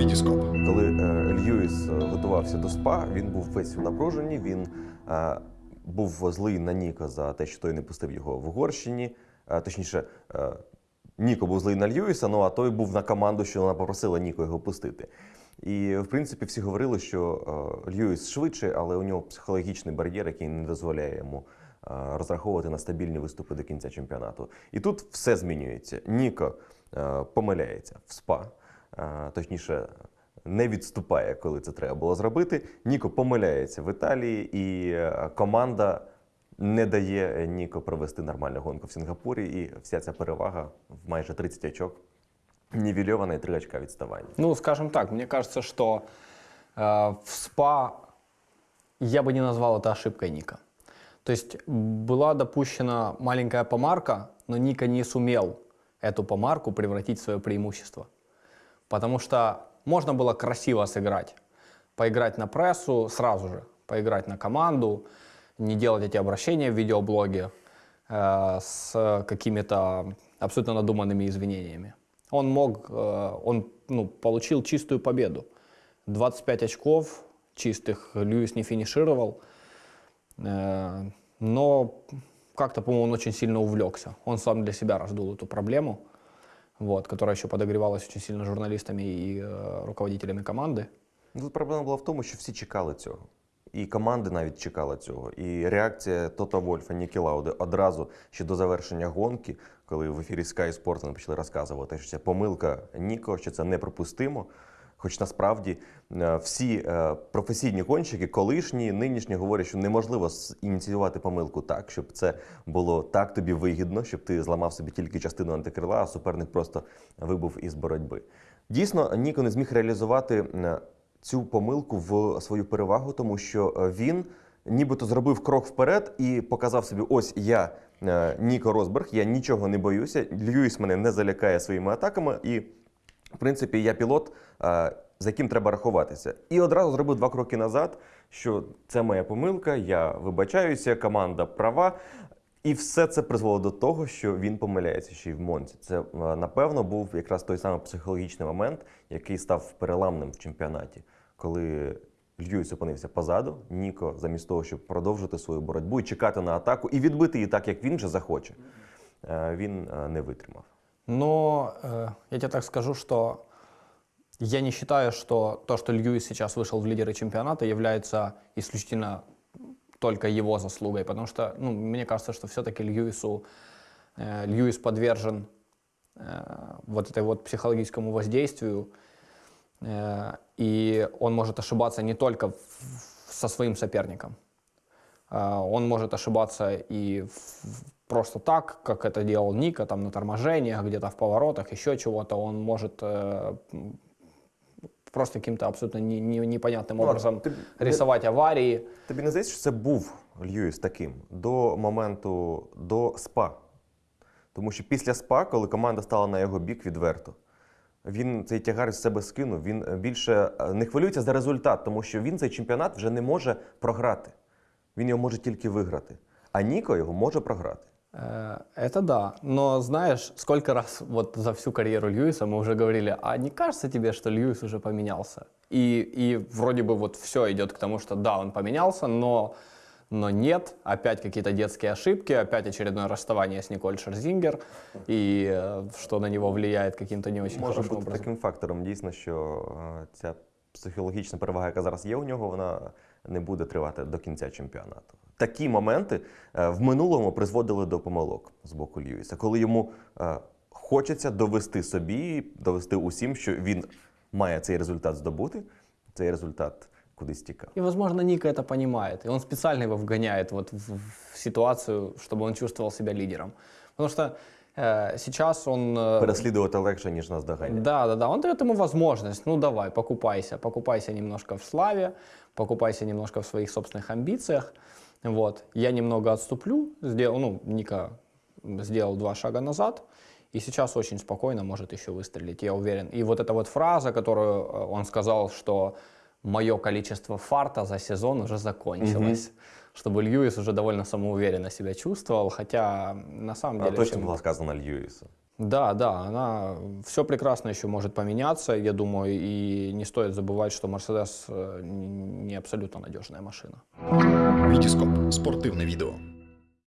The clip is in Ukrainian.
Вітіскоп. Коли е, Льюіс е, готувався до СПА, він був весь в напруженні. Він е, був злий на Ніка за те, що той не пустив його в Угорщині. Е, точніше, е, Ніко був злий на Льюіса, ну а той був на команду, що вона попросила Ніко його пустити. І в принципі всі говорили, що е, Льюіс швидше, але у нього психологічний бар'єр, який не дозволяє йому е, розраховувати на стабільні виступи до кінця чемпіонату. І тут все змінюється. Ніко е, помиляється в СПА, точніше, не відступає, коли це треба було зробити. Ніко помиляється в Італії, і е, команда не дає Ніко провести нормальну гонку в Сінгапурі. І вся ця перевага в майже 30 очок нівельована і 3 очка відставання. Ну, скажем так, мне кажется, что э, в СПА я бы не назвал это ошибкой Ника. То есть была допущена маленькая помарка, но Ника не сумел эту помарку превратить в свое преимущество. Потому что можно было красиво сыграть. Поиграть на прессу сразу же, поиграть на команду, не делать эти обращения в видеоблоге э, с какими-то абсолютно надуманными извинениями. Он мог, э, он ну, получил чистую победу. 25 очков чистых Льюис не финишировал. Э, Но как-то, по-моему, он очень сильно увлекся. Он сам для себя раздул эту проблему, вот, которая еще подогревалась очень сильно журналистами и э, руководителями команды. Ну, Тут проблема була в тому, що всі чекали цього. І команди навіть чекали цього. І реакція Тота Вольфа, Нікі Лауди одразу ще до завершення гонки, коли в ефірі Sky Sport почали розказувати, що це помилка Ніко, що це неприпустимо. Хоч насправді е, всі е, професійні гонщики, колишні, нинішні, говорять, що неможливо ініціювати помилку так, щоб це було так тобі вигідно, щоб ти зламав собі тільки частину антикрила, а суперник просто вибув із боротьби. Дійсно, Ніко не зміг реалізувати е, цю помилку в свою перевагу, тому що він нібито зробив крок вперед і показав собі: ось я Ніко Росберг, я нічого не боюся. Льюіс мене не залякає своїми атаками, і в принципі я пілот, е, за яким треба рахуватися. І одразу зробив два кроки назад, що це моя помилка, я вибачаюся, команда права. І все це призвело до того, що він помиляється ще й в Монці. Це е, напевно був якраз той самий психологічний момент, який став переламним в чемпіонаті, коли Льюіс опинився позаду. Ніко, замість того, щоб продовжити свою боротьбу і чекати на атаку, і відбити її так, як він же захоче, е, він не витримав. Но э, я тебе так скажу, что я не считаю, что то, что Льюис сейчас вышел в лидеры чемпионата, является исключительно только его заслугой, потому что, ну, мне кажется, что все-таки Льюису, э, Льюис подвержен э, вот этой вот психологическому воздействию, э, и он может ошибаться не только в- со своим соперником, он может ошибаться и в- просто так, как это делал Ника, там на торможениях, где-то в поворотах, еще чего-то. Он может э, м, просто каким-то абсолютно не- не- непонятным Ну, а образом ты- рисовать аварии. Тобі не здається, що це був Льюіс таким до моменту до СПА. Тому що після СПА, коли команда стала на його бік відверто, він цей тягар з себе скинув. Він е, більше е, не хвилюється за результат, тому що він цей чемпіонат вже не може програти. Він його може тільки виграти. А Ніко його може програти. Э, Это да, но знаешь, сколько раз вот за всю карьеру Льюиса мы уже говорили, а не кажется тебе, что Льюис уже поменялся? И, и вроде бы вот все идет к тому, что да, он поменялся, но, но нет, опять какие-то детские ошибки, опять очередное расставание с Николь Шерзингер, и э, что на него влияет каким-то не очень Може хорошим бути образом. таким фактором, дійсно, що е, ця психологічна перевага, яка зараз є у нього, вона не буде тривати до кінця чемпіонату. Такі моменти е, в минулому призводили до помилок з боку Льюіса, коли йому е, хочеться довести собі, довести усім, що він має цей результат здобути, цей результат кудись тікав. И, возможно, Ника это понимает, и он специально его вгоняет вот в, в ситуацию, чтобы он чувствовал себя лидером. Потому что э, сейчас он... э, Переслідувати легше, ніж нас доганяти. Да, да, да. Он дает ему возможность. Ну давай, покупайся. Покупайся немножко в славе, покупайся немножко в своих собственных амбициях. Вот. Я немного отступлю. Сделал, ну, Ника сделал два шага назад. И сейчас очень спокойно может еще выстрелить, я уверен. И вот эта вот фраза, которую э, он сказал, что мое количество фарта за сезон уже закончилось. Чтобы Льюис уже довольно самоуверенно себя чувствовал, хотя на самом А деле... точно всем- була сказана Льюісу. Да, да, она все прекрасно еще может поменяться, я думаю, и не стоит забывать, что Мерседес э, не абсолютно надежная машина. Вітіскоп спортивне відео.